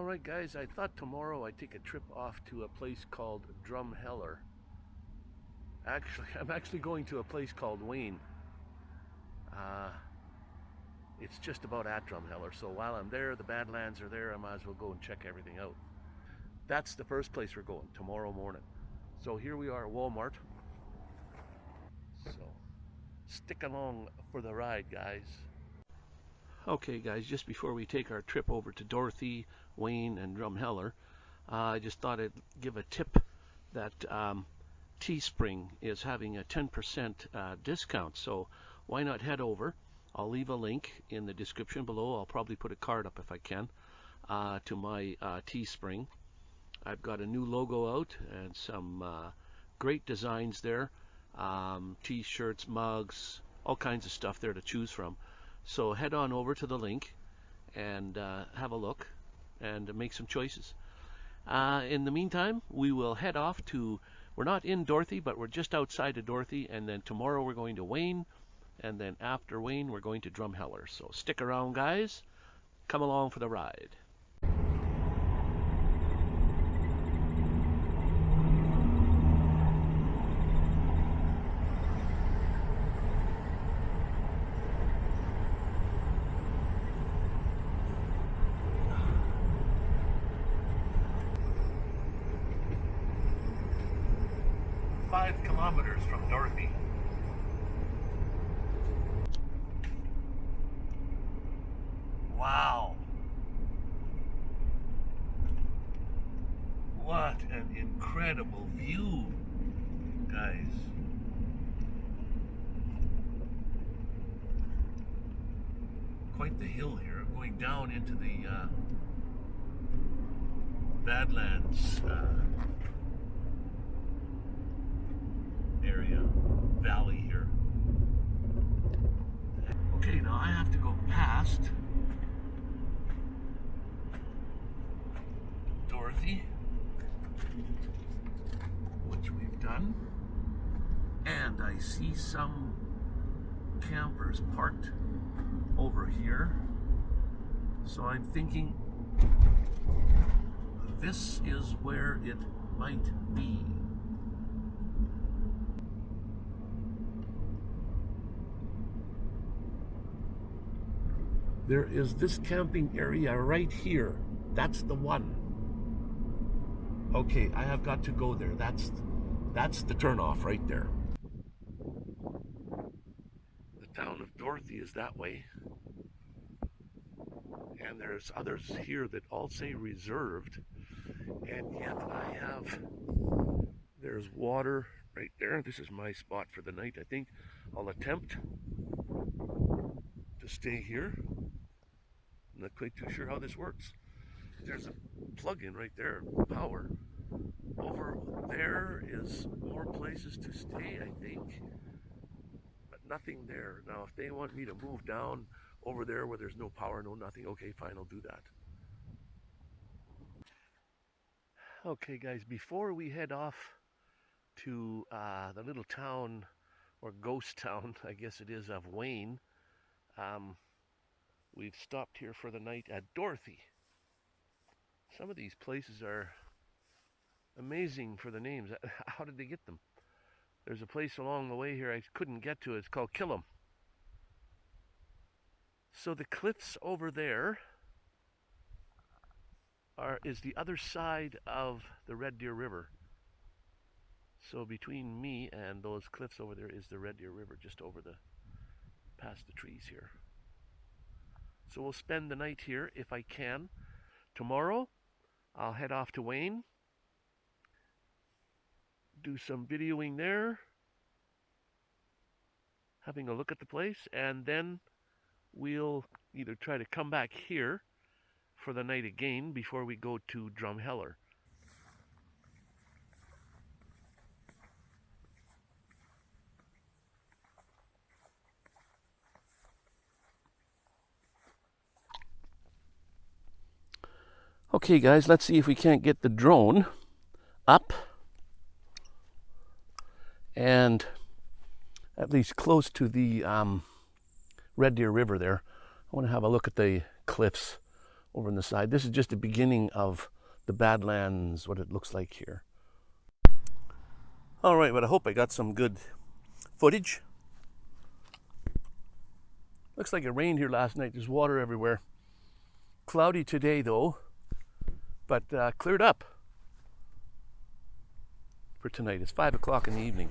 All right, guys, I thought tomorrow I'd take a trip off to a place called Drumheller. Actually, I'm actually going to a place called Wayne. Uh, it's just about at Drumheller, so while I'm there, the Badlands are there, I might as well go and check everything out. That's the first place we're going, tomorrow morning. So here we are at Walmart. So, stick along for the ride, guys. Okay, guys, just before we take our trip over to Dorothy, Wayne, and Drumheller, uh, I just thought I'd give a tip that um, Teespring is having a 10% uh, discount. So why not head over? I'll leave a link in the description below. I'll probably put a card up if I can uh, to my uh, Teespring. I've got a new logo out and some uh, great designs there. Um, T-shirts, mugs, all kinds of stuff there to choose from. So head on over to the link and uh, have a look and make some choices. Uh, in the meantime, we will head off to, we're not in Dorothy, but we're just outside of Dorothy, and then tomorrow we're going to Wayne, and then after Wayne, we're going to Drumheller. So stick around, guys. Come along for the ride. five kilometers from Dorothy. Wow. What an incredible view, guys. Quite the hill here, going down into the uh, Badlands. Uh, area, valley here. Okay, now I have to go past Dorothy, which we've done, and I see some campers parked over here. So I'm thinking this is where it might be. There is this camping area right here. That's the one. Okay, I have got to go there. That's that's the turnoff right there. The town of Dorothy is that way. And there's others here that all say reserved. And yet I have, there's water right there. This is my spot for the night, I think. I'll attempt to stay here. I'm not quite too sure how this works. There's a plug-in right there, power. Over there is more places to stay, I think, but nothing there. Now, if they want me to move down over there where there's no power, no nothing, okay, fine, I'll do that. Okay, guys, before we head off to uh, the little town or ghost town, I guess it is, of Wayne, um, We've stopped here for the night at Dorothy. Some of these places are amazing for the names. How did they get them? There's a place along the way here I couldn't get to. It's called Killam. So the cliffs over there are is the other side of the Red Deer River. So between me and those cliffs over there is the Red Deer River just over the past the trees here. So we'll spend the night here if I can. Tomorrow, I'll head off to Wayne, do some videoing there, having a look at the place, and then we'll either try to come back here for the night again before we go to Drumheller. Okay guys, let's see if we can't get the drone up and at least close to the um, Red Deer River there. I want to have a look at the cliffs over on the side. This is just the beginning of the Badlands, what it looks like here. All right, but I hope I got some good footage. Looks like it rained here last night. There's water everywhere. Cloudy today, though, but uh, cleared up for tonight. It's 5 o'clock in the evening.